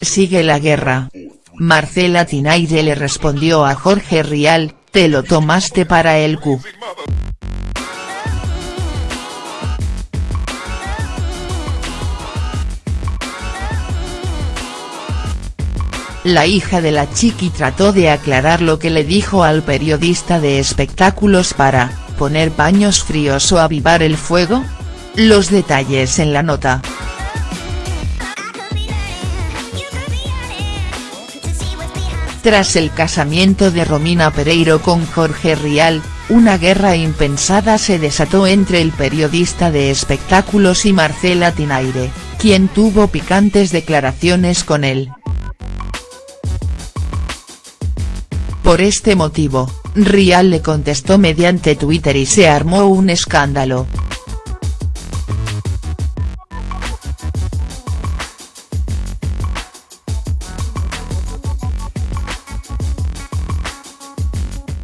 Sigue la guerra. Marcela Tinaire le respondió a Jorge Rial, te lo tomaste para el Q. La hija de la chiqui trató de aclarar lo que le dijo al periodista de espectáculos para, poner paños fríos o avivar el fuego? Los detalles en la nota. Tras el casamiento de Romina Pereiro con Jorge Rial, una guerra impensada se desató entre el periodista de espectáculos y Marcela Tinaire, quien tuvo picantes declaraciones con él. Por este motivo, Rial le contestó mediante Twitter y se armó un escándalo.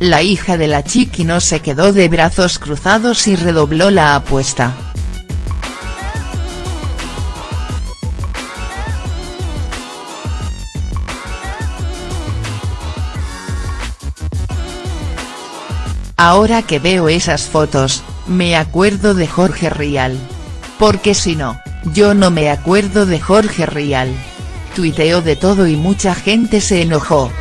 La hija de la chiqui no se quedó de brazos cruzados y redobló la apuesta. Ahora que veo esas fotos, me acuerdo de Jorge Rial. Porque si no, yo no me acuerdo de Jorge Rial. Tuiteó de todo y mucha gente se enojó.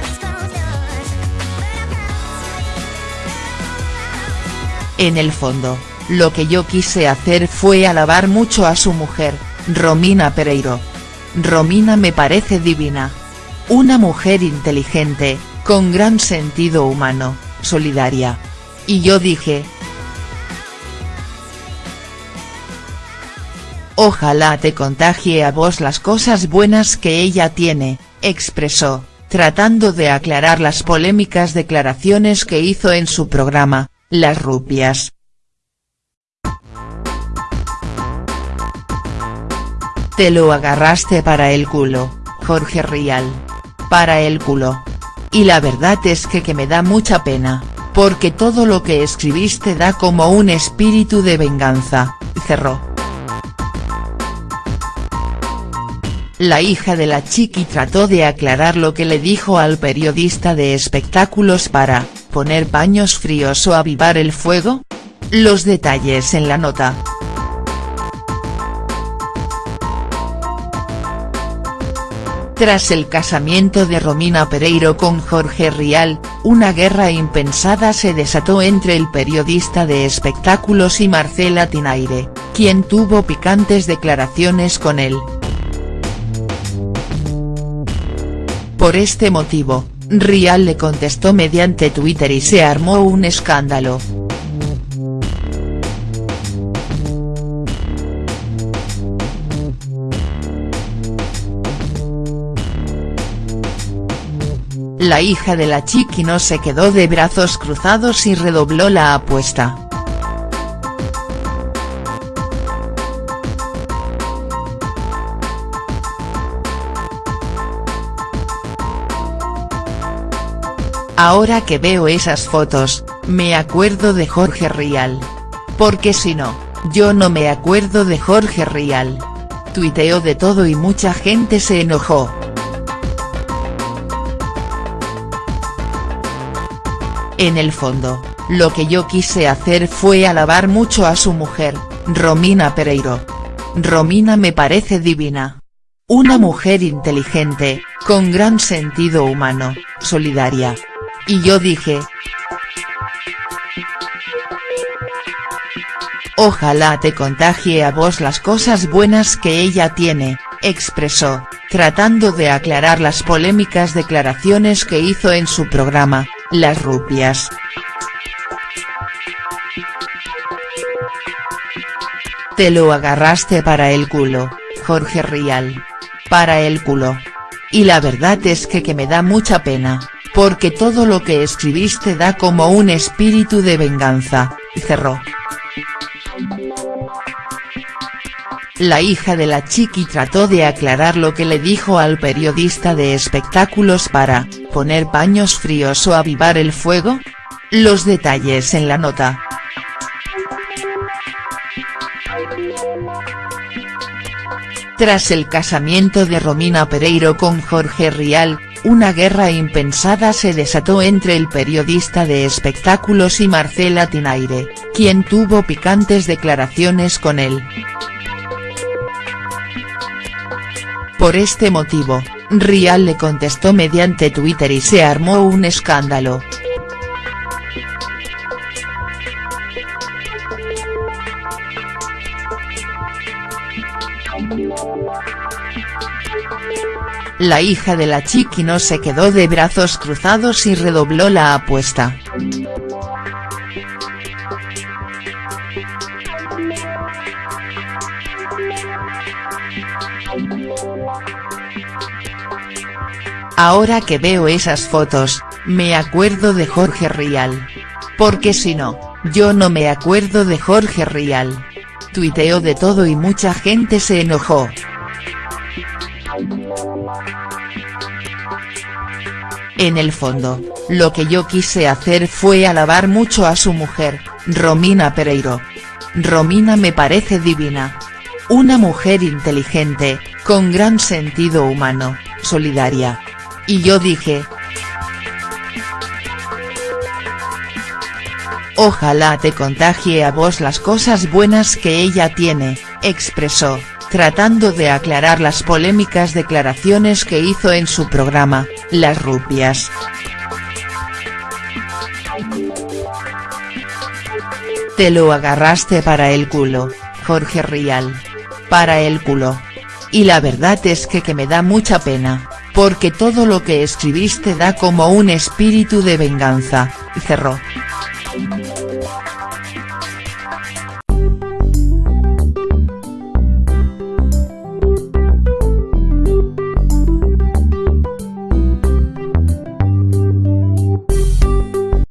En el fondo, lo que yo quise hacer fue alabar mucho a su mujer, Romina Pereiro. Romina me parece divina. Una mujer inteligente, con gran sentido humano, solidaria, y yo dije. Ojalá te contagie a vos las cosas buenas que ella tiene, expresó, tratando de aclarar las polémicas declaraciones que hizo en su programa, Las Rupias. Te lo agarraste para el culo, Jorge Rial. Para el culo. Y la verdad es que que me da mucha pena porque todo lo que escribiste da como un espíritu de venganza, cerró. La hija de la chiqui trató de aclarar lo que le dijo al periodista de espectáculos para, poner paños fríos o avivar el fuego? Los detalles en la nota. Tras el casamiento de Romina Pereiro con Jorge Rial, una guerra impensada se desató entre el periodista de espectáculos y Marcela Tinaire, quien tuvo picantes declaraciones con él. Por este motivo, Rial le contestó mediante Twitter y se armó un escándalo. La hija de la chiqui no se quedó de brazos cruzados y redobló la apuesta. Ahora que veo esas fotos, me acuerdo de Jorge Rial. Porque si no, yo no me acuerdo de Jorge Rial. Tuiteó de todo y mucha gente se enojó. En el fondo, lo que yo quise hacer fue alabar mucho a su mujer, Romina Pereiro. Romina me parece divina. Una mujer inteligente, con gran sentido humano, solidaria. Y yo dije. Ojalá te contagie a vos las cosas buenas que ella tiene, expresó, tratando de aclarar las polémicas declaraciones que hizo en su programa, las rupias. Te lo agarraste para el culo, Jorge Rial. Para el culo. Y la verdad es que que me da mucha pena, porque todo lo que escribiste da como un espíritu de venganza, cerró. La hija de la chiqui trató de aclarar lo que le dijo al periodista de espectáculos para, poner paños fríos o avivar el fuego? Los detalles en la nota. Tras el casamiento de Romina Pereiro con Jorge Rial, una guerra impensada se desató entre el periodista de espectáculos y Marcela Tinaire, quien tuvo picantes declaraciones con él. Por este motivo, Rial le contestó mediante Twitter y se armó un escándalo. La hija de la chiqui no se quedó de brazos cruzados y redobló la apuesta. Ahora que veo esas fotos, me acuerdo de Jorge Rial. Porque si no, yo no me acuerdo de Jorge Rial. Tuiteó de todo y mucha gente se enojó. En el fondo, lo que yo quise hacer fue alabar mucho a su mujer, Romina Pereiro. Romina me parece divina. Una mujer inteligente, con gran sentido humano, solidaria. Y yo dije. Ojalá te contagie a vos las cosas buenas que ella tiene, expresó tratando de aclarar las polémicas declaraciones que hizo en su programa, Las Rupias. Te lo agarraste para el culo, Jorge Rial. Para el culo. Y la verdad es que que me da mucha pena, porque todo lo que escribiste da como un espíritu de venganza, cerró.